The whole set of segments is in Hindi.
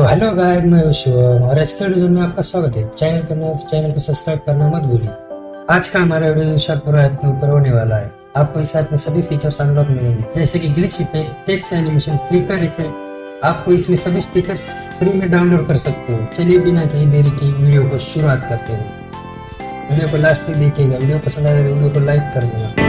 तो हेलो गाइस मैं शिवम और वीडियो में आपका स्वागत है। चैनल पर तो चैनल को सब्सक्राइब करना मत भूलिए। आज का हमारा वीडियो इंशाल्लाह पूरा ऐप के ऊपर होने वाला है। आपको इस ऐप में सभी फीचर्स अनलॉक मिलेंगे। जैसे कि glitch effect text animation flicker effect आपको इसमें सभी स्टिकर्स फ्री में डाउनलोड कर सकते हो। चलिए बिना कहीं देरी की वीडियो को शुरुआत करते हैं। वीडियो को लास्ट तक देखिएगा। वीडियो पसंद आए तो वीडियो को लाइक कर देना।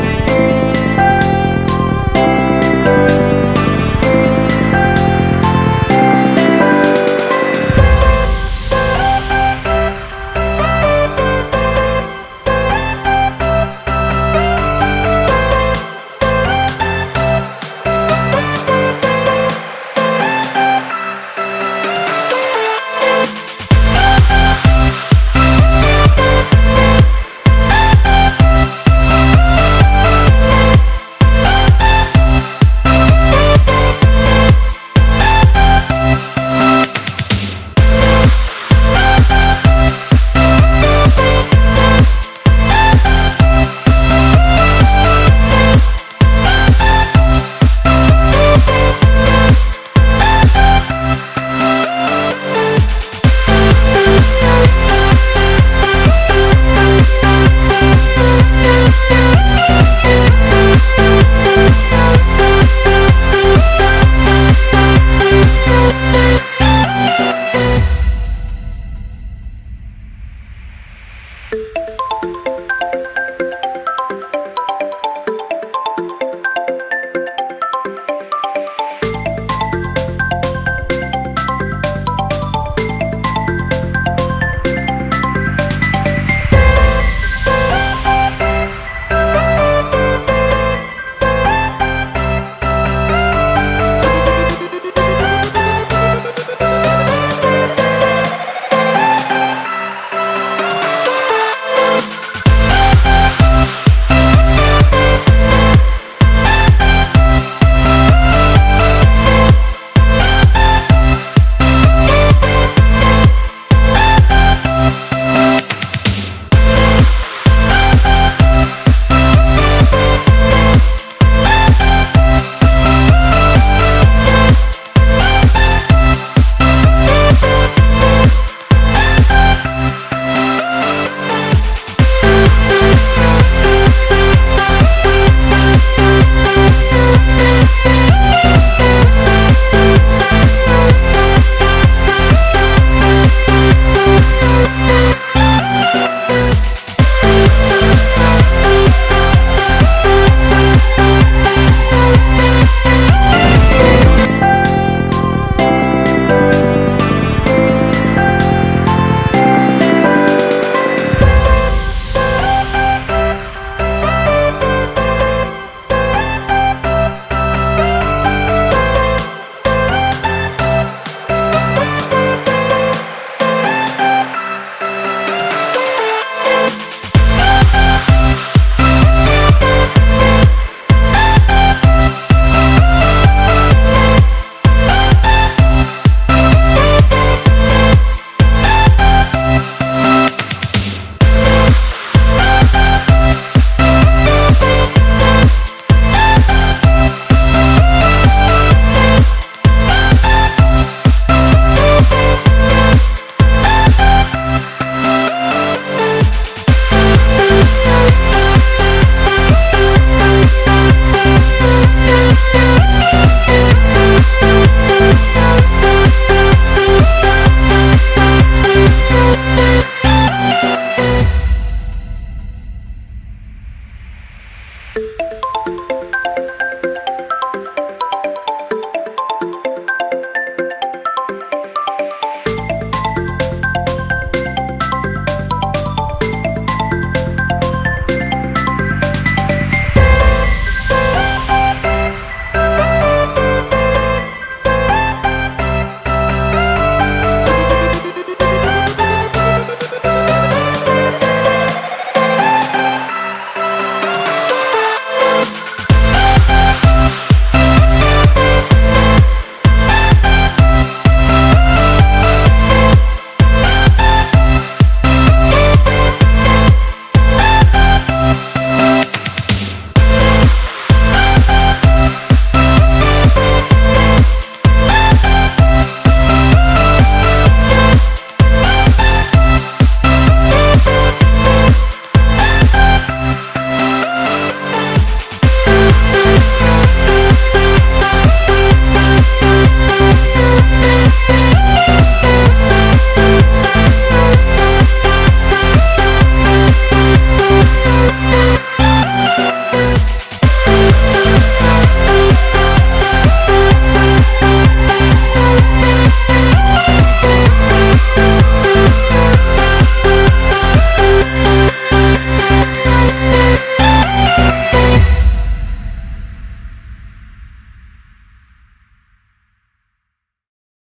you